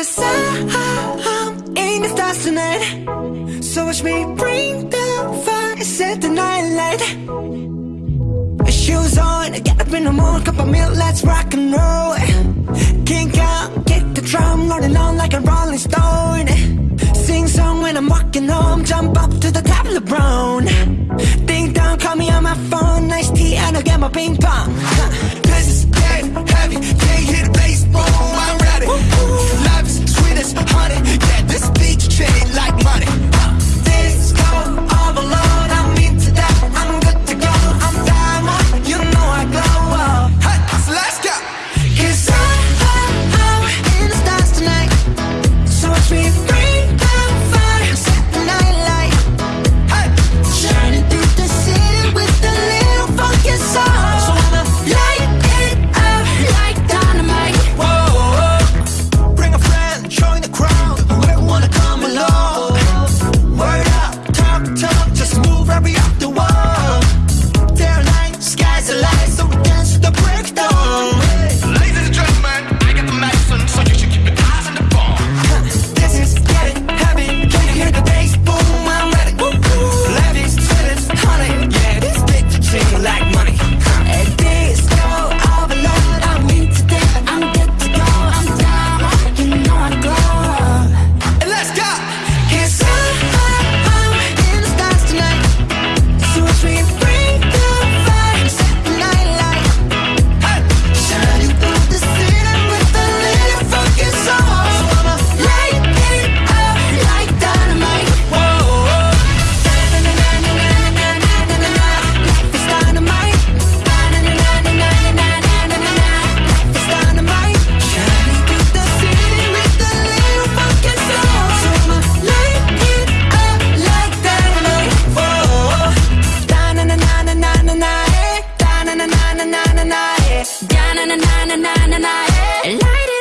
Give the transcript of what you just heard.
Cause I'm in the stars tonight. So watch me bring the fire, set the night light. Shoes on, get up in the morning, cup of milk, let's rock and roll. Kink out, kick the drum, rolling on like a rolling stone. Sing song when I'm walking home, jump up to the top of the brown Ding dong, call me on my phone, nice tea and I'll get my ping pong na na na na na. Da na na na na na na na. Light it